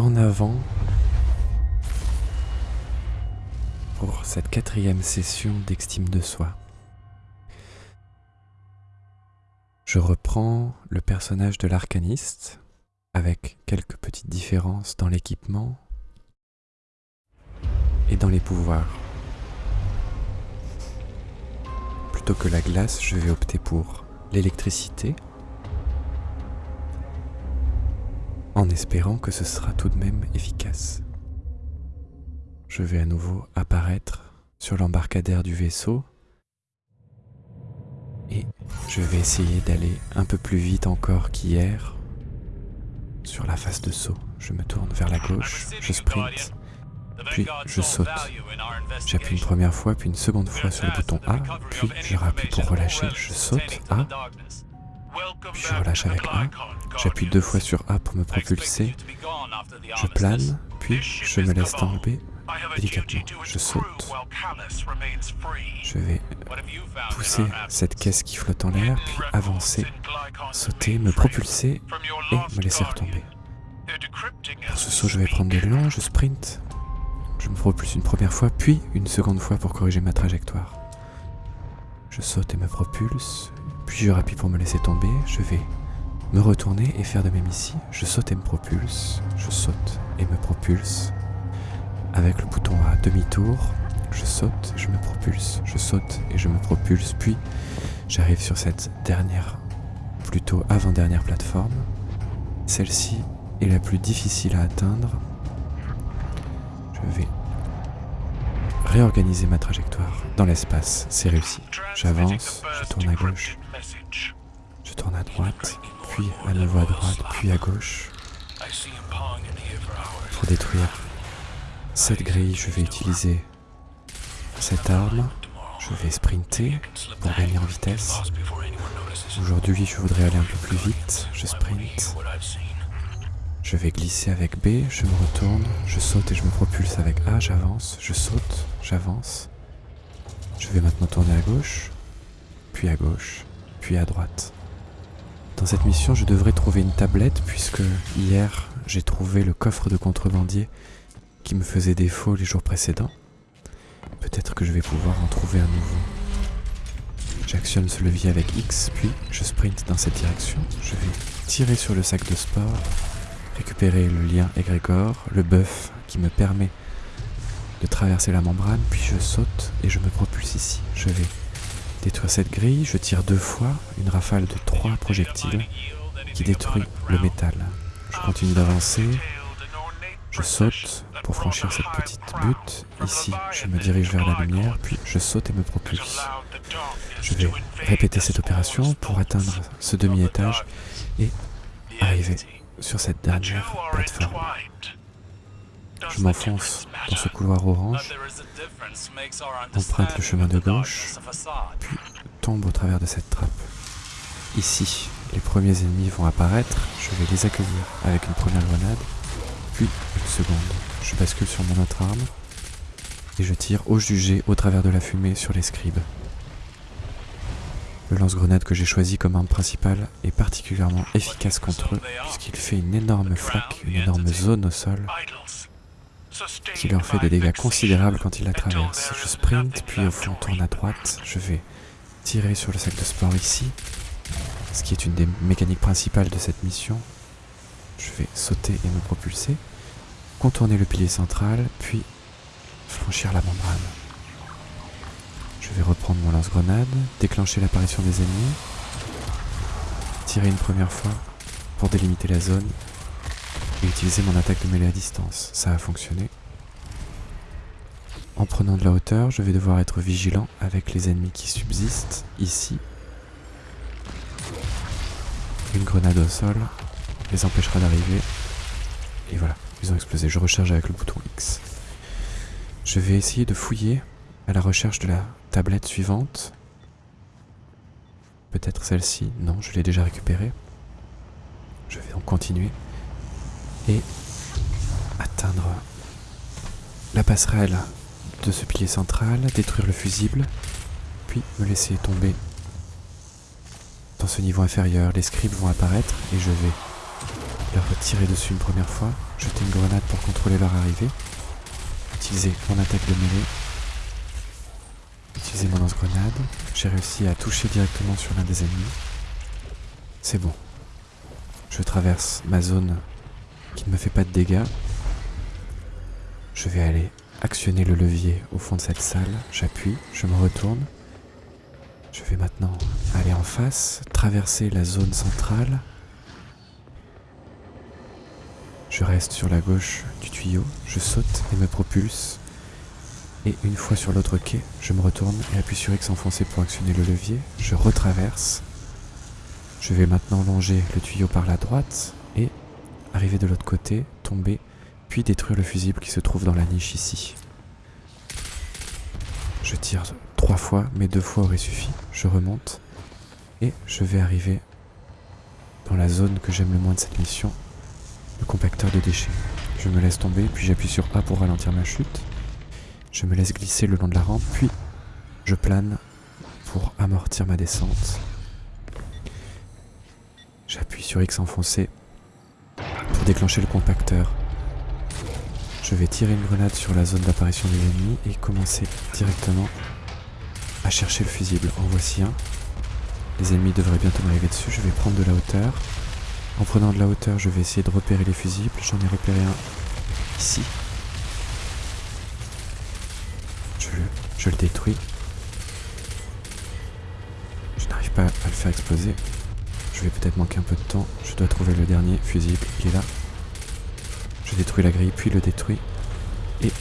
en avant pour cette quatrième session d'extime de soi. Je reprends le personnage de l'arcaniste avec quelques petites différences dans l'équipement et dans les pouvoirs. Plutôt que la glace, je vais opter pour l'électricité en espérant que ce sera tout de même efficace. Je vais à nouveau apparaître sur l'embarcadère du vaisseau et je vais essayer d'aller un peu plus vite encore qu'hier sur la face de saut. Je me tourne vers la gauche, je sprint, puis je saute. J'appuie une première fois, puis une seconde fois sur le bouton A, puis je rappuie pour relâcher, je saute A, puis je relâche avec A, j'appuie deux fois sur A pour me propulser, je plane, puis je me laisse tomber délicatement. Je saute. Je vais pousser cette caisse qui flotte en l'air, puis avancer, sauter, me propulser et me laisser retomber. Pour ce saut, je vais prendre de l'élan, je sprint. Je me propulse une première fois, puis une seconde fois pour corriger ma trajectoire. Je saute et me propulse, puis je rappuie pour me laisser tomber. Je vais me retourner et faire de même ici. Je saute et me propulse, je saute et me propulse, avec le bouton à demi-tour, je saute, je me propulse, je saute et je me propulse, puis j'arrive sur cette dernière, plutôt avant-dernière plateforme. Celle-ci est la plus difficile à atteindre. Je vais réorganiser ma trajectoire dans l'espace, c'est réussi. J'avance, je tourne à gauche, je tourne à droite, puis à nouveau à droite, puis à gauche, pour détruire cette grille, je vais utiliser cette arme. Je vais sprinter pour gagner en vitesse. Aujourd'hui, je voudrais aller un peu plus vite. Je sprint. Je vais glisser avec B, je me retourne, je saute et je me propulse avec A, j'avance, je saute, j'avance. Je vais maintenant tourner à gauche, puis à gauche, puis à droite. Dans cette mission, je devrais trouver une tablette puisque hier, j'ai trouvé le coffre de contrebandier qui me faisait défaut les jours précédents. Peut-être que je vais pouvoir en trouver un nouveau. J'actionne ce levier avec X, puis je sprint dans cette direction. Je vais tirer sur le sac de sport, récupérer le lien égrégore, le buff qui me permet de traverser la membrane, puis je saute et je me propulse ici. Je vais détruire cette grille, je tire deux fois, une rafale de trois projectiles qui détruit le métal. Je continue d'avancer, je saute pour franchir cette petite butte. Ici, je me dirige vers la lumière, puis je saute et me propulse. Je vais répéter cette opération pour atteindre ce demi-étage et arriver sur cette dernière plateforme. Je m'enfonce dans ce couloir orange, emprunte le chemin de gauche, puis tombe au travers de cette trappe. Ici, les premiers ennemis vont apparaître, je vais les accueillir avec une première grenade, puis une seconde. Je bascule sur mon autre arme et je tire au jugé au travers de la fumée sur les scribes. Le lance-grenade que j'ai choisi comme arme principale est particulièrement efficace contre eux puisqu'il fait une énorme flaque, une énorme zone au sol qui leur fait des dégâts considérables quand ils la traversent. Je sprint, puis au fond tourne à droite, je vais tirer sur le sac de sport ici, ce qui est une des mécaniques principales de cette mission. Je vais sauter et me propulser contourner le pilier central, puis franchir la membrane. Je vais reprendre mon lance-grenade, déclencher l'apparition des ennemis, tirer une première fois pour délimiter la zone et utiliser mon attaque de mêlée à distance. Ça a fonctionné. En prenant de la hauteur, je vais devoir être vigilant avec les ennemis qui subsistent ici. Une grenade au sol les empêchera d'arriver. Et voilà. Ils ont explosé. Je recharge avec le bouton X. Je vais essayer de fouiller à la recherche de la tablette suivante. Peut-être celle-ci. Non, je l'ai déjà récupérée. Je vais donc continuer. Et atteindre la passerelle de ce pilier central, détruire le fusible, puis me laisser tomber dans ce niveau inférieur. Les scribes vont apparaître et je vais leur tirer dessus une première fois, jeter une grenade pour contrôler leur arrivée, utiliser mon attaque de mêlée, utiliser mon lance-grenade. J'ai réussi à toucher directement sur l'un des ennemis. C'est bon. Je traverse ma zone qui ne me fait pas de dégâts. Je vais aller actionner le levier au fond de cette salle. J'appuie, je me retourne. Je vais maintenant aller en face, traverser la zone centrale. Je reste sur la gauche du tuyau, je saute et me propulse. Et une fois sur l'autre quai, je me retourne et appuie sur X enfoncé pour actionner le levier. Je retraverse. Je vais maintenant longer le tuyau par la droite arriver de l'autre côté, tomber, puis détruire le fusible qui se trouve dans la niche ici. Je tire trois fois, mais deux fois aurait suffi. Je remonte et je vais arriver dans la zone que j'aime le moins de cette mission, le compacteur de déchets. Je me laisse tomber, puis j'appuie sur A pour ralentir ma chute. Je me laisse glisser le long de la rampe, puis je plane pour amortir ma descente. J'appuie sur X enfoncé pour déclencher le compacteur. Je vais tirer une grenade sur la zone d'apparition des ennemis et commencer directement à chercher le fusible. En voici un. Les ennemis devraient bientôt m'arriver dessus. Je vais prendre de la hauteur. En prenant de la hauteur, je vais essayer de repérer les fusibles. J'en ai repéré un ici. Je le, je le détruis. Je n'arrive pas à le faire exploser. Je vais peut-être manquer un peu de temps. Je dois trouver le dernier fusible. Il est là. Je détruis la grille, puis le détruis. Et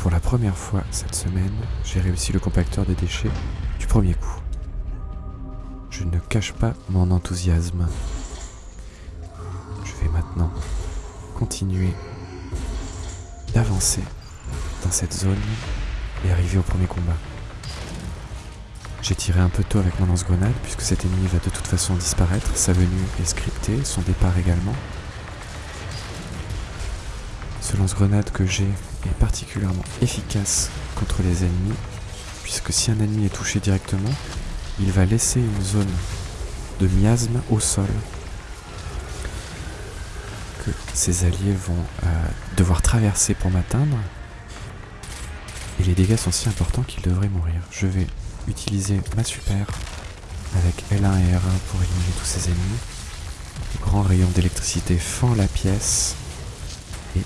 pour la première fois cette semaine, j'ai réussi le compacteur des déchets du premier coup. Je ne cache pas mon enthousiasme. Je vais maintenant continuer d'avancer dans cette zone et arriver au premier combat. J'ai tiré un peu tôt avec mon lance-grenade puisque cet ennemi va de toute façon disparaître. Sa venue est scriptée, son départ également. Ce lance-grenade que j'ai est particulièrement efficace contre les ennemis puisque si un ennemi est touché directement, il va laisser une zone de miasme au sol que ses alliés vont euh, devoir traverser pour m'atteindre. Et les dégâts sont si importants qu'ils devraient mourir. Je vais utiliser ma super avec L1 et R1 pour éliminer tous ces ennemis. Le grand rayon d'électricité fend la pièce et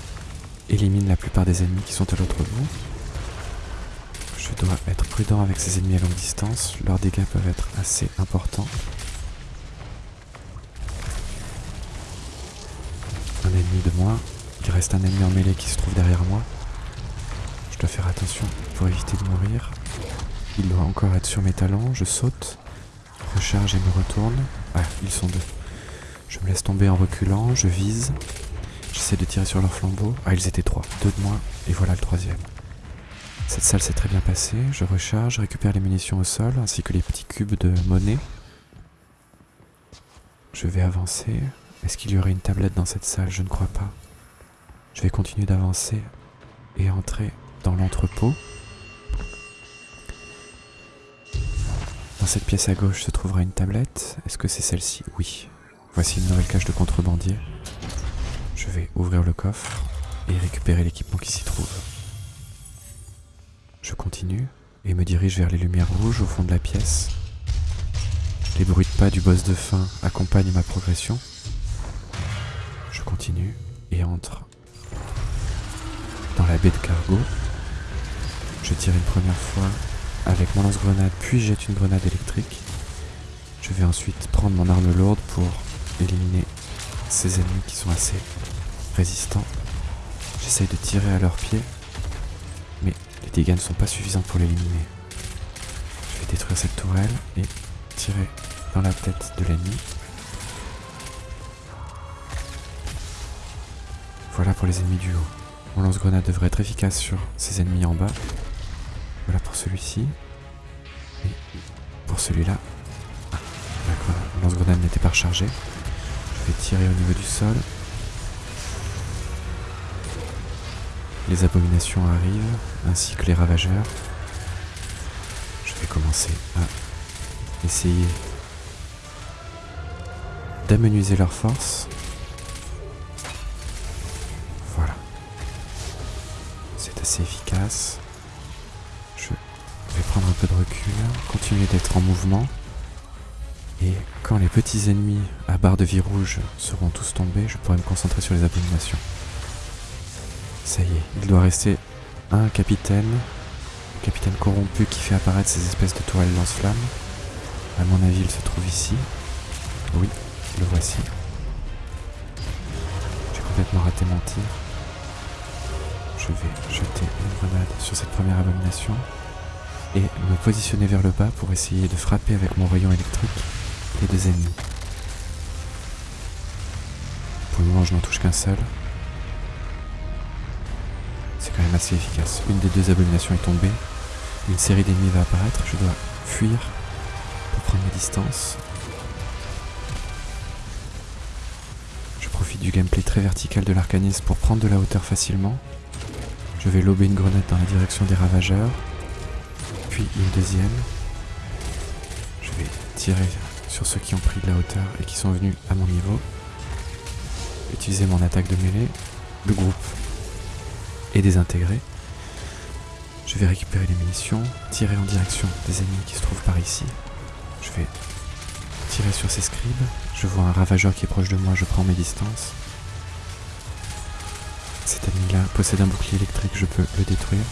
élimine la plupart des ennemis qui sont à l'autre bout. Je dois être prudent avec ces ennemis à longue distance, leurs dégâts peuvent être assez importants. Un ennemi de moins, il reste un ennemi en mêlée qui se trouve derrière moi. Je dois faire attention pour éviter de mourir. Il doit encore être sur mes talons, je saute, recharge et me retourne. Ah, ils sont deux. Je me laisse tomber en reculant, je vise. J'essaie de tirer sur leur flambeau. Ah, ils étaient trois. Deux de moins, et voilà le troisième. Cette salle s'est très bien passée. Je recharge, récupère les munitions au sol, ainsi que les petits cubes de monnaie. Je vais avancer. Est-ce qu'il y aurait une tablette dans cette salle? Je ne crois pas. Je vais continuer d'avancer et entrer dans l'entrepôt. Dans cette pièce à gauche se trouvera une tablette. Est-ce que c'est celle-ci? Oui. Voici une nouvelle cache de contrebandier. Je vais ouvrir le coffre et récupérer l'équipement qui s'y trouve. Je continue et me dirige vers les lumières rouges au fond de la pièce. Les bruits de pas du boss de fin accompagnent ma progression. Je continue et entre dans la baie de cargo. Je tire une première fois avec mon lance-grenade, puis jette une grenade électrique. Je vais ensuite prendre mon arme lourde pour éliminer ces ennemis qui sont assez résistants. J'essaye de tirer à leurs pieds, mais les dégâts ne sont pas suffisants pour l'éliminer. Je vais détruire cette tourelle et tirer dans la tête de l'ennemi. Voilà pour les ennemis du haut. Mon lance-grenade devrait être efficace sur ces ennemis en bas. Voilà pour celui-ci. Et pour celui-là. Ah, la lance-grenade n'était pas rechargée. Je vais tirer au niveau du sol. Les abominations arrivent, ainsi que les ravageurs. Je vais commencer à essayer d'amenuiser leurs forces. Voilà. C'est assez efficace de recul, continuer d'être en mouvement. Et quand les petits ennemis à barre de vie rouge seront tous tombés, je pourrai me concentrer sur les abominations. Ça y est, il doit rester un capitaine, un capitaine corrompu qui fait apparaître ces espèces de tourelles lance-flammes. À mon avis, il se trouve ici. Oui, le voici. J'ai complètement raté mon tir. Je vais jeter une grenade sur cette première abomination et me positionner vers le bas pour essayer de frapper avec mon rayon électrique les deux ennemis. Pour le moment, je n'en touche qu'un seul. C'est quand même assez efficace. Une des deux abominations est tombée. Une série d'ennemis va apparaître. Je dois fuir pour prendre mes distances. Je profite du gameplay très vertical de l'arcanisme pour prendre de la hauteur facilement. Je vais lober une grenade dans la direction des ravageurs. Une deuxième. Je vais tirer sur ceux qui ont pris de la hauteur et qui sont venus à mon niveau. Utiliser mon attaque de mêlée. Le groupe est désintégré. Je vais récupérer les munitions, tirer en direction des ennemis qui se trouvent par ici. Je vais tirer sur ces scribes. Je vois un ravageur qui est proche de moi, je prends mes distances. Cet ennemi-là possède un bouclier électrique, je peux le détruire.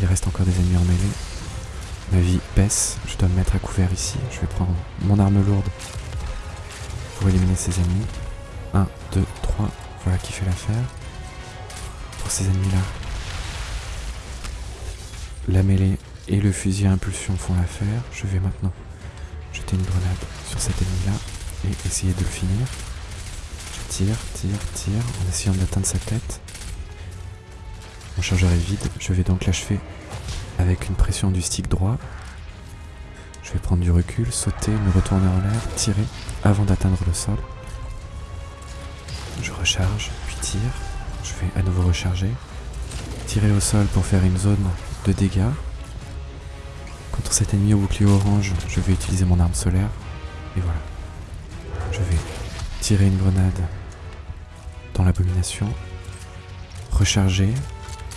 Il reste encore des ennemis en mêlée. Ma vie baisse, je dois me mettre à couvert ici. Je vais prendre mon arme lourde pour éliminer ces ennemis. 1, 2, 3, voilà qui fait l'affaire. Pour ces ennemis-là, la mêlée et le fusil à impulsion font l'affaire. Je vais maintenant jeter une grenade sur cet ennemi-là et essayer de le finir. Je tire, tire, tire en essayant d'atteindre sa tête. Mon chargeur est vide, je vais donc l'achever avec une pression du stick droit. Je vais prendre du recul, sauter, me retourner en l'air, tirer avant d'atteindre le sol. Je recharge, puis tire. Je vais à nouveau recharger. Tirer au sol pour faire une zone de dégâts. Contre cet ennemi au bouclier orange, je vais utiliser mon arme solaire. Et voilà. Je vais tirer une grenade dans l'abomination. Recharger,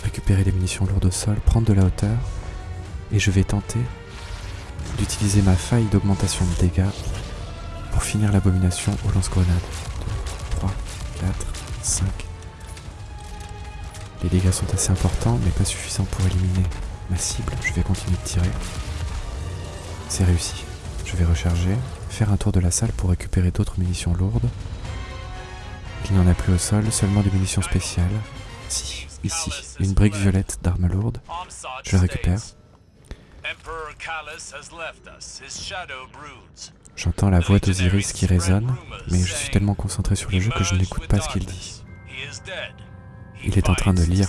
récupérer les munitions lourdes au sol, prendre de la hauteur, et je vais tenter d'utiliser ma faille d'augmentation de dégâts pour finir l'abomination au lance-grenade. 2, 3, 4, 5. Les dégâts sont assez importants, mais pas suffisants pour éliminer ma cible. Je vais continuer de tirer. C'est réussi. Je vais recharger, faire un tour de la salle pour récupérer d'autres munitions lourdes. Il n'y en a plus au sol, seulement des munitions spéciales. Si, ici, une brique violette d'arme lourde. Je récupère. J'entends la voix d'Osiris qui résonne, mais je suis tellement concentré sur le jeu que je n'écoute pas ce qu'il dit. Il est en train de lire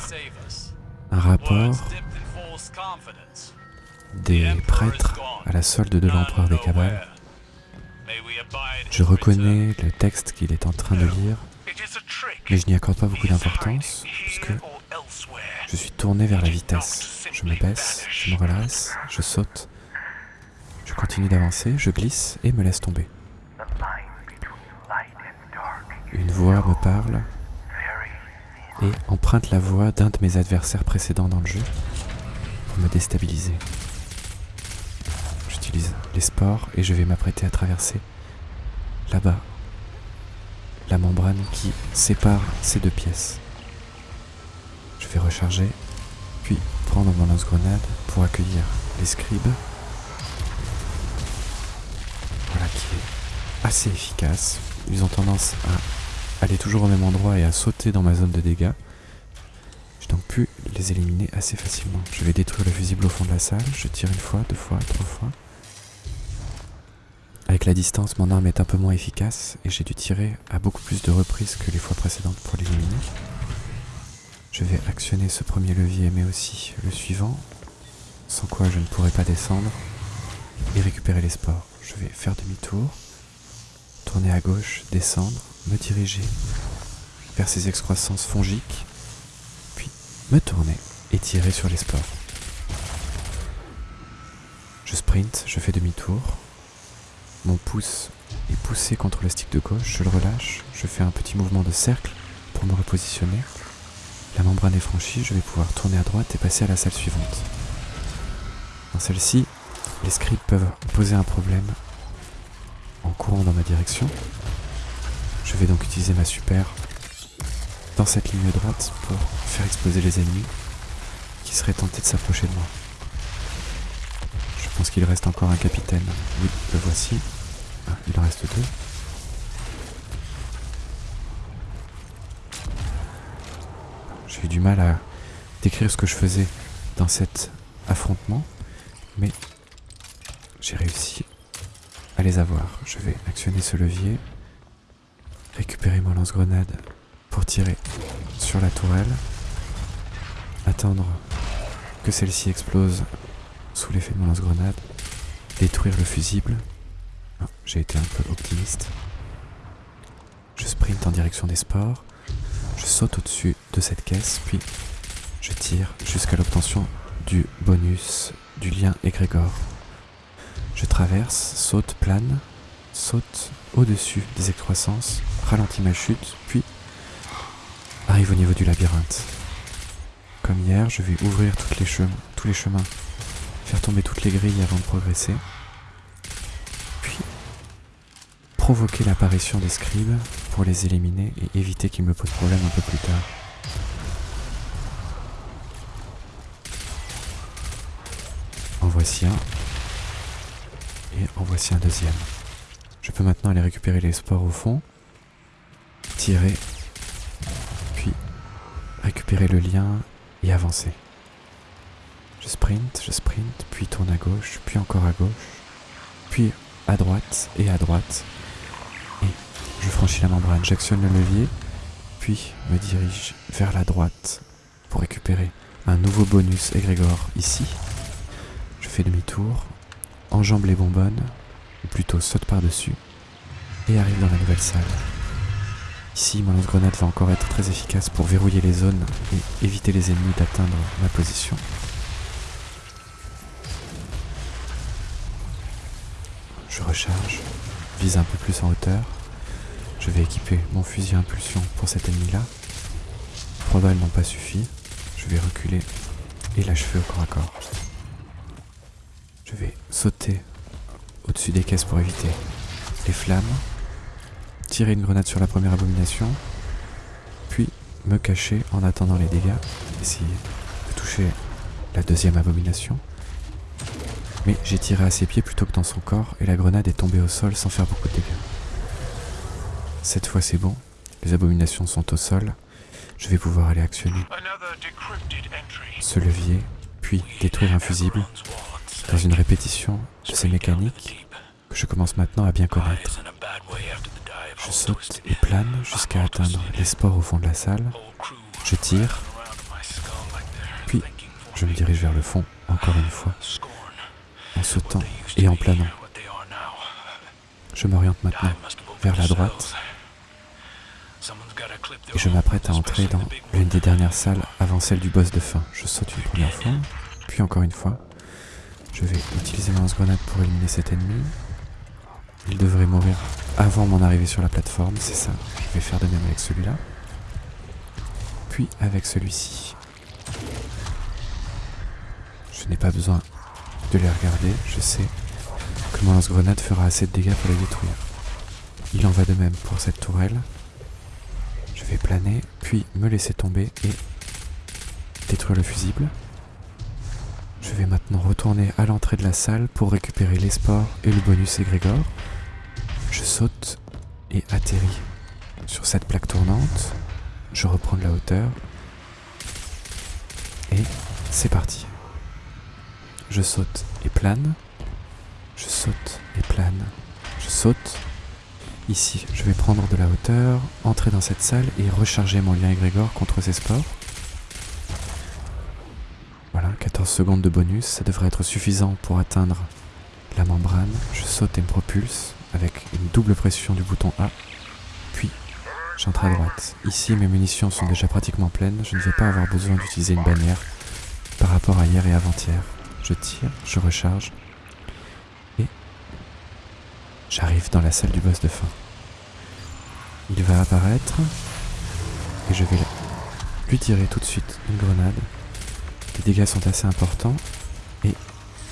un rapport des prêtres à la solde de l'empereur des Kabbales. Je reconnais le texte qu'il est en train de lire, mais je n'y accorde pas beaucoup d'importance, puisque je suis tourné vers la vitesse. Je me baisse, je me redresse, je saute, je continue d'avancer, je glisse et me laisse tomber. Une voix me parle et emprunte la voix d'un de mes adversaires précédents dans le jeu pour me déstabiliser. J'utilise les sports et je vais m'apprêter à traverser là-bas la membrane qui sépare ces deux pièces. Je vais recharger, puis prendre mon lance-grenade pour accueillir les scribes. Voilà qui est assez efficace. Ils ont tendance à aller toujours au même endroit et à sauter dans ma zone de dégâts. J'ai donc pu les éliminer assez facilement. Je vais détruire le fusible au fond de la salle. Je tire une fois, deux fois, trois fois. Avec la distance, mon arme est un peu moins efficace et j'ai dû tirer à beaucoup plus de reprises que les fois précédentes pour l'éliminer. Je vais actionner ce premier levier mais aussi le suivant, sans quoi je ne pourrai pas descendre et récupérer les spores. Je vais faire demi-tour, tourner à gauche, descendre, me diriger vers ces excroissances fongiques, puis me tourner et tirer sur les spores. Je sprint, je fais demi-tour, mon pouce est poussé contre le stick de gauche, je le relâche, je fais un petit mouvement de cercle pour me repositionner. La membrane est franchie, je vais pouvoir tourner à droite et passer à la salle suivante. Dans celle-ci, les scripts peuvent poser un problème en courant dans ma direction. Je vais donc utiliser ma super dans cette ligne droite pour faire exploser les ennemis qui seraient tentés de s'approcher de moi. Je pense qu'il reste encore un capitaine. Oui, le voici. Ah, il en reste deux. J'ai eu du mal à décrire ce que je faisais dans cet affrontement, mais j'ai réussi à les avoir. Je vais actionner ce levier, récupérer mon lance-grenade pour tirer sur la tourelle, attendre que celle-ci explose sous l'effet de mon lance-grenade, détruire le fusible. J'ai été un peu optimiste. Je sprint en direction des sports, je saute au-dessus de cette caisse, puis je tire jusqu'à l'obtention du bonus du lien égrégore. Je traverse, saute, plane, saute au-dessus des excroissances, ralentis ma chute, puis arrive au niveau du labyrinthe. Comme hier, je vais ouvrir tous les chemins, faire tomber toutes les grilles avant de progresser, puis provoquer l'apparition des scribes pour les éliminer et éviter qu'ils me posent problème un peu plus tard. En voici un. Et en voici un deuxième. Je peux maintenant aller récupérer les spores au fond, tirer, puis récupérer le lien et avancer. Je sprint, je sprint, puis tourne à gauche, puis encore à gauche, puis à droite et à droite. Je franchis la membrane, j'actionne le levier, puis me dirige vers la droite pour récupérer un nouveau bonus égrégore ici. Je fais demi-tour, enjambe les bonbonnes, ou plutôt saute par-dessus, et arrive dans la nouvelle salle. Ici, mon lance-grenade va encore être très efficace pour verrouiller les zones et éviter les ennemis d'atteindre ma position. Je recharge, vise un peu plus en hauteur. Je vais équiper mon fusil à impulsion pour cet ennemi-là. Trois balles n'ont pas suffi. Je vais reculer et l'achever au corps à corps. Je vais sauter au-dessus des caisses pour éviter les flammes tirer une grenade sur la première abomination, puis me cacher en attendant les dégâts, essayer de toucher la deuxième abomination. Mais j'ai tiré à ses pieds plutôt que dans son corps et la grenade est tombée au sol sans faire beaucoup de dégâts. Cette fois c'est bon, les abominations sont au sol, je vais pouvoir aller actionner ce levier, puis détruire un fusible. Dans une répétition de ces mécaniques que je commence maintenant à bien connaître. Je saute et plane jusqu'à atteindre les spores au fond de la salle. Je tire, puis je me dirige vers le fond, encore une fois, en sautant et en planant. Je m'oriente maintenant vers la droite et je m'apprête à entrer dans l'une des dernières salles avant celle du boss de fin. Je saute une première fois, puis encore une fois. Je vais utiliser ma lance-grenade pour éliminer cet ennemi. Il devrait mourir avant mon arrivée sur la plateforme, c'est ça. Je vais faire de même avec celui-là. Puis avec celui-ci. Je n'ai pas besoin de les regarder, je sais que mon lance-grenade fera assez de dégâts pour les détruire. Il en va de même pour cette tourelle. Planer, puis me laisser tomber et détruire le fusible. Je vais maintenant retourner à l'entrée de la salle pour récupérer les sports et le bonus égrégore. Je saute et atterris sur cette plaque tournante. Je reprends de la hauteur. Et c'est parti. Je saute et plane. Je saute et plane. Je saute. Ici, je vais prendre de la hauteur, entrer dans cette salle et recharger mon lien égrégore contre ces sports. Voilà, 14 secondes de bonus, ça devrait être suffisant pour atteindre la membrane. Je saute et me propulse avec une double pression du bouton A. Puis, j'entre à droite. Ici, mes munitions sont déjà pratiquement pleines. Je ne vais pas avoir besoin d'utiliser une bannière par rapport à hier et avant-hier. Je tire, je recharge. Et j'arrive dans la salle du boss de fin. Il va apparaître. Et je vais lui tirer tout de suite une grenade. Les dégâts sont assez importants. Et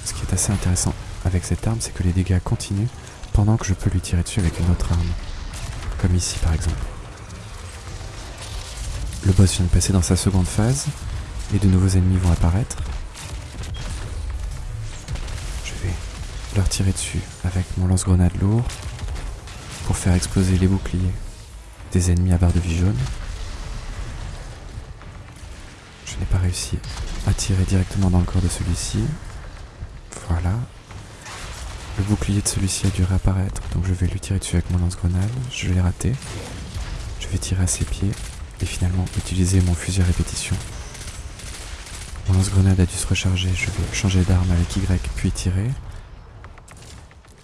ce qui est assez intéressant avec cette arme, c'est que les dégâts continuent pendant que je peux lui tirer dessus avec une autre arme. Comme ici par exemple. Le boss vient de passer dans sa seconde phase et de nouveaux ennemis vont apparaître. Je vais leur tirer dessus avec mon lance-grenade lourd pour faire exploser les boucliers des ennemis à barre de vie jaune. Je n'ai pas réussi à tirer directement dans le corps de celui-ci. Voilà. Le bouclier de celui-ci a dû réapparaître, donc je vais lui tirer dessus avec mon lance-grenade. Je l'ai raté. Je vais tirer à ses pieds et finalement utiliser mon fusil à répétition. Mon lance-grenade a dû se recharger, je vais changer d'arme avec Y puis tirer.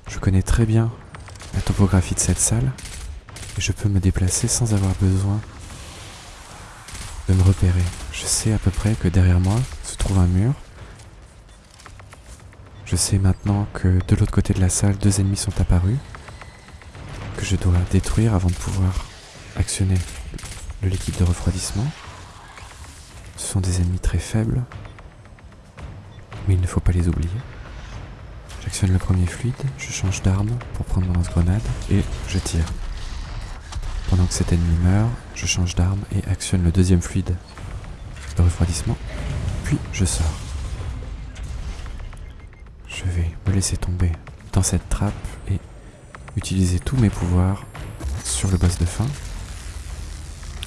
Je connais très bien la topographie de cette salle et je peux me déplacer sans avoir besoin de me repérer. Je sais à peu près que derrière moi se trouve un mur. Je sais maintenant que de l'autre côté de la salle, deux ennemis sont apparus, que je dois détruire avant de pouvoir actionner le liquide de refroidissement. Ce sont des ennemis très faibles, mais il ne faut pas les oublier. J'actionne le premier fluide, je change d'arme pour prendre mon lance-grenade et je tire. Pendant que cet ennemi meurt, je change d'arme et actionne le deuxième fluide de refroidissement, puis je sors. Je vais me laisser tomber dans cette trappe et utiliser tous mes pouvoirs sur le boss de fin.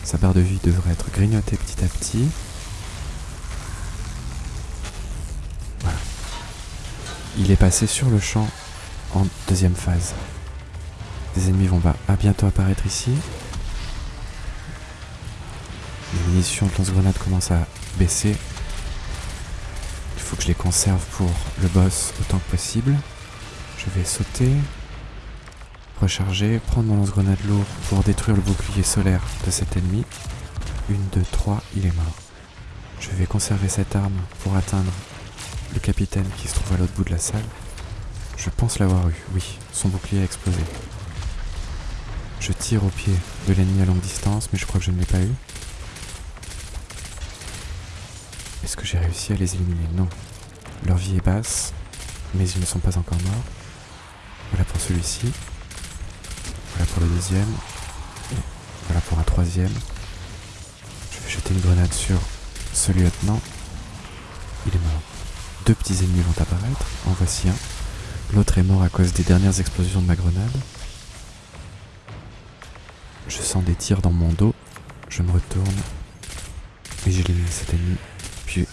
Sa barre de vie devrait être grignotée petit à petit. Voilà. Il est passé sur le champ en deuxième phase. Des ennemis vont à bientôt apparaître ici. Les munitions de lance-grenade commencent à baisser. Il faut que je les conserve pour le boss autant que possible. Je vais sauter, recharger, prendre mon lance-grenade lourd pour détruire le bouclier solaire de cet ennemi. Une, deux, trois, il est mort. Je vais conserver cette arme pour atteindre le capitaine qui se trouve à l'autre bout de la salle. Je pense l'avoir eu, oui, son bouclier a explosé. Je tire au pied de l'ennemi à longue distance, mais je crois que je ne l'ai pas eu. Est-ce que j'ai réussi à les éliminer? Non. Leur vie est basse, mais ils ne sont pas encore morts. Voilà pour celui-ci. Voilà pour le deuxième. Voilà pour un troisième. Je vais jeter une grenade sur ce lieutenant. Il est mort. Deux petits ennemis vont apparaître. En voici un. L'autre est mort à cause des dernières explosions de ma grenade. Je sens des tirs dans mon dos. Je me retourne. Et j'élimine cet ennemi. Puis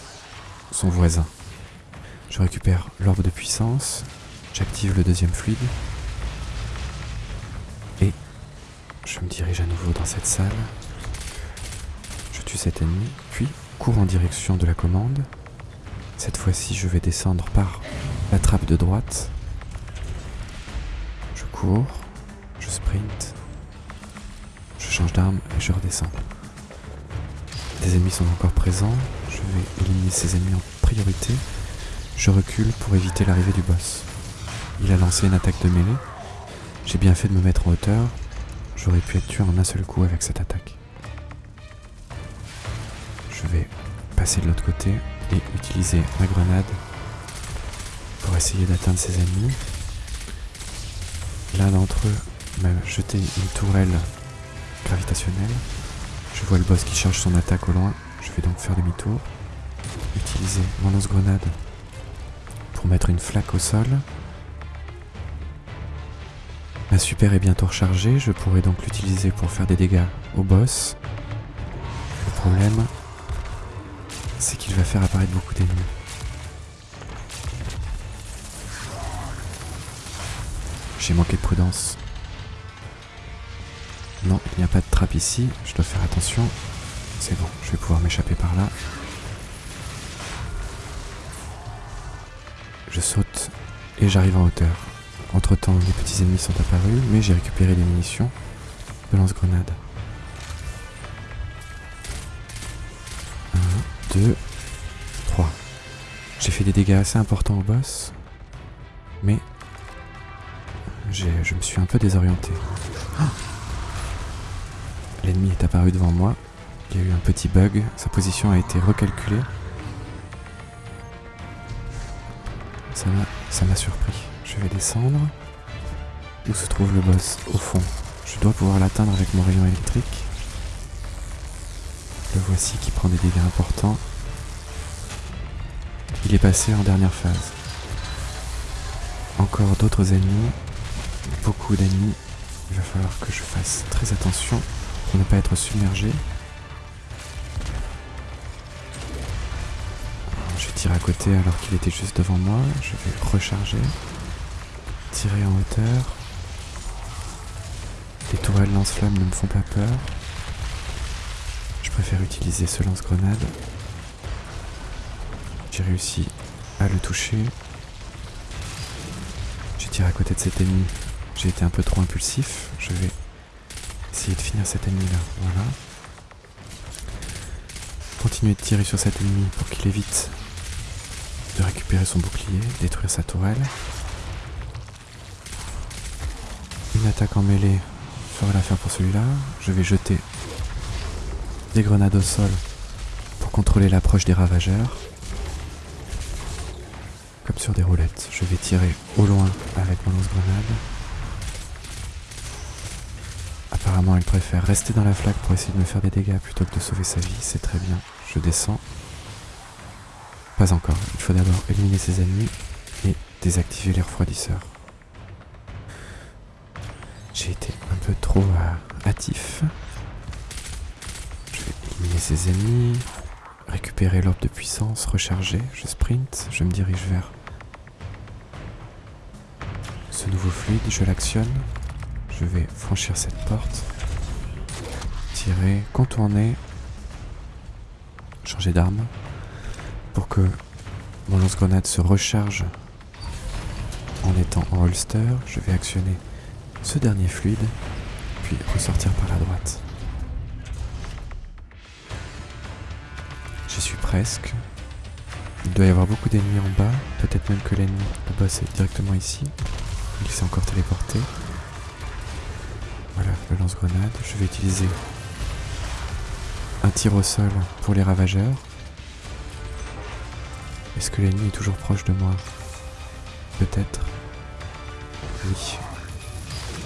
son voisin. Je récupère l'orbe de puissance. J'active le deuxième fluide. Et je me dirige à nouveau dans cette salle. Je tue cet ennemi. Puis cours en direction de la commande. Cette fois-ci, je vais descendre par la trappe de droite. Je cours. Je sprint change d'arme et je redescends. Des ennemis sont encore présents, je vais éliminer ces ennemis en priorité. Je recule pour éviter l'arrivée du boss. Il a lancé une attaque de mêlée. J'ai bien fait de me mettre en hauteur. J'aurais pu être tué en un seul coup avec cette attaque. Je vais passer de l'autre côté et utiliser ma grenade pour essayer d'atteindre ces ennemis. L'un d'entre eux m'a jeté une tourelle gravitationnel. Je vois le boss qui charge son attaque au loin. Je vais donc faire demi-tour. Utiliser mon lance-grenade pour mettre une flaque au sol. Ma super est bientôt rechargée. Je pourrai donc l'utiliser pour faire des dégâts au boss. Le problème, c'est qu'il va faire apparaître beaucoup d'ennemis. J'ai manqué de prudence. Non, il n'y a pas de trappe ici. Je dois faire attention. C'est bon, je vais pouvoir m'échapper par là. Je saute et j'arrive en hauteur. Entre temps, les petits ennemis sont apparus, mais j'ai récupéré les munitions de lance-grenade. 1, 2, 3. J'ai fait des dégâts assez importants au boss, mais je me suis un peu désorienté. L'ennemi est apparu devant moi. Il y a eu un petit bug, sa position a été recalculée. Ça m'a, surpris. Je vais descendre. Où se trouve le boss Au fond? Je dois pouvoir l'atteindre avec mon rayon électrique. Le voici qui prend des dégâts importants. Il est passé en dernière phase. Encore d'autres ennemis. Beaucoup d'ennemis. Il va falloir que je fasse très attention ne pas être submergé. J'ai tiré à côté alors qu'il était juste devant moi. Je vais recharger. Tirer en hauteur. Les tourelles lance-flammes ne me font pas peur. Je préfère utiliser ce lance-grenade. J'ai réussi à le toucher. J'ai tiré à côté de cet ennemi. J'ai été un peu trop impulsif. Je vais essayer de finir cet ennemi là. Voilà. Continuer de tirer sur cet ennemi pour qu'il évite de récupérer son bouclier, détruire sa tourelle. Une attaque en mêlée fera l'affaire pour celui-là. Je vais jeter des grenades au sol pour contrôler l'approche des ravageurs. Comme sur des roulettes, je vais tirer au loin avec mon lance-grenade. Elle préfère rester dans la flaque pour essayer de me faire des dégâts plutôt que de sauver sa vie. C'est très bien. Je descends. Pas encore. Il faut d'abord éliminer ses ennemis et désactiver les refroidisseurs. J'ai été un peu trop hâtif. Je vais éliminer ses ennemis, récupérer l'orbe de puissance, recharger, je sprint, je me dirige vers ce nouveau fluide, je l'actionne, je vais franchir cette porte, tirer, contourner, changer d'arme pour que mon lance-grenade se recharge en étant en holster, je vais actionner ce dernier fluide, puis ressortir par la droite. J'y suis presque. Il doit y avoir beaucoup d'ennemis en bas, peut-être même que l'ennemi, le boss est directement ici. Il s'est encore téléporté. Lance-grenade. Je vais utiliser un tir au sol pour les ravageurs. Est-ce que l'ennemi est toujours proche de moi? Peut-être. Oui,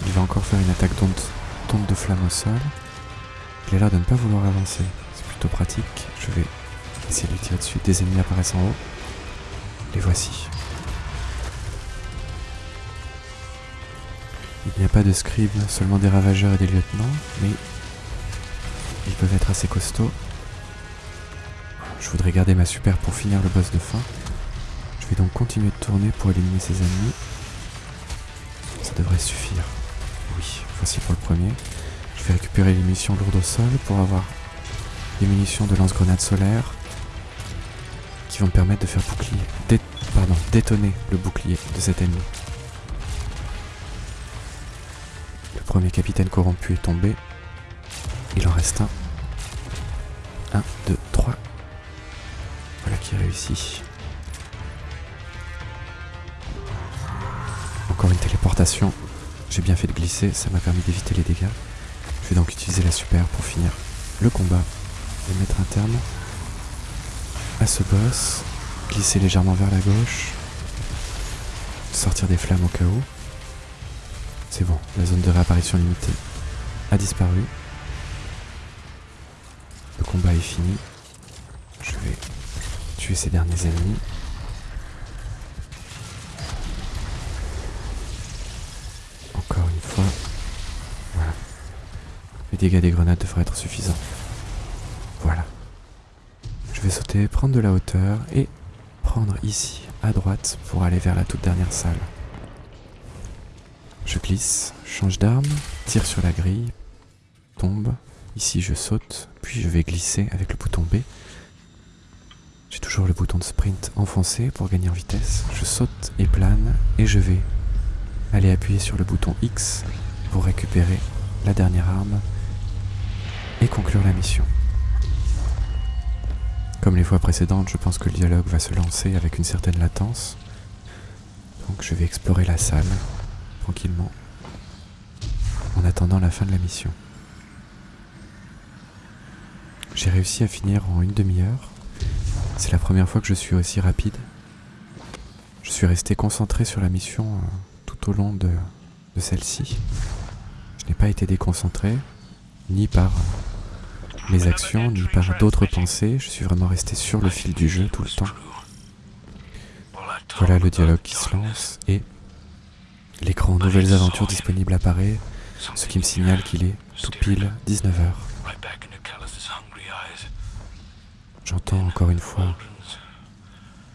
il va encore faire une attaque d'onde de flamme au sol. Il a l'air de ne pas vouloir avancer. C'est plutôt pratique. Je vais essayer de lui tirer dessus. Des ennemis apparaissent en haut. Les voici. Il n'y a pas de scribe, seulement des ravageurs et des lieutenants, mais ils peuvent être assez costauds. Je voudrais garder ma super pour finir le boss de fin. Je vais donc continuer de tourner pour éliminer ses ennemis. Ça devrait suffire. Oui, voici pour le premier. Je vais récupérer les munitions lourdes au sol pour avoir des munitions de lance-grenades solaires qui vont me permettre de faire bouclier, détonner le bouclier de cet ennemi. Premier capitaine corrompu est tombé. Il en reste un. Un, deux, trois. Voilà qui réussit. Encore une téléportation j'ai bien fait de glisser, ça m'a permis d'éviter les dégâts. Je vais donc utiliser la super pour finir le combat et mettre un terme à ce boss. Glisser légèrement vers la gauche. Sortir des flammes au cas où. C'est bon, la zone de réapparition limitée a disparu. Le combat est fini. Je vais tuer ces derniers ennemis. dégâts des grenades devraient être suffisants. Voilà. Je vais sauter, prendre de la hauteur et prendre ici, à droite, pour aller vers la toute dernière salle. Je glisse, change d'arme, tire sur la grille, tombe. Ici je saute, puis je vais glisser avec le bouton B. J'ai toujours le bouton de sprint enfoncé pour gagner en vitesse. Je saute et plane et je vais aller appuyer sur le bouton X pour récupérer la dernière arme et conclure la mission. Comme les fois précédentes, je pense que le dialogue va se lancer avec une certaine latence. Donc je vais explorer la salle, tranquillement, en attendant la fin de la mission. J'ai réussi à finir en une demi-heure. C'est la première fois que je suis aussi rapide. Je suis resté concentré sur la mission euh, tout au long de, de celle-ci. Je n'ai pas été déconcentré, ni par mes actions, ni par d'autres pensées. Je suis vraiment resté sur le fil du jeu tout le temps. Voilà le dialogue qui se lance et l'écran Nouvelles aventures disponibles apparaît, ce qui me signale qu'il est tout pile 19h. J'entends encore une fois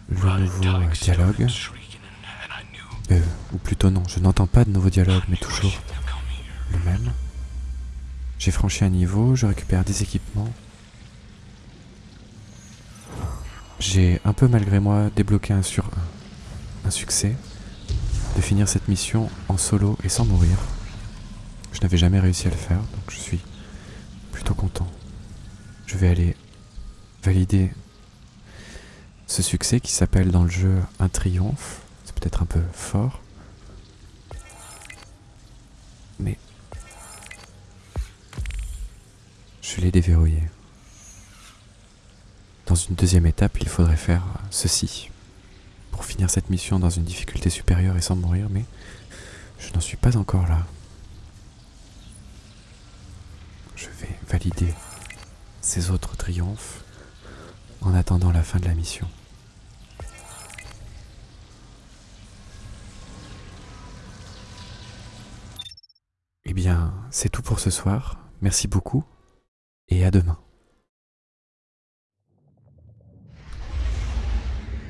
le nouveau euh, dialogue. Euh, ou plutôt non, je n'entends pas de nouveau dialogue, mais toujours le même. J'ai franchi un niveau, je récupère des équipements. J'ai un peu malgré moi débloqué un, sur, un succès de finir cette mission en solo et sans mourir. Je n'avais jamais réussi à le faire, donc je suis plutôt content. Je vais aller valider ce succès qui s'appelle dans le jeu un triomphe. C'est peut-être un peu fort. Mais je l'ai déverrouillé. Dans une deuxième étape, il faudrait faire ceci pour finir cette mission dans une difficulté supérieure et sans mourir, mais je n'en suis pas encore là. Je vais valider ces autres triomphes en attendant la fin de la mission. Eh bien, c'est tout pour ce soir. Merci beaucoup et à demain.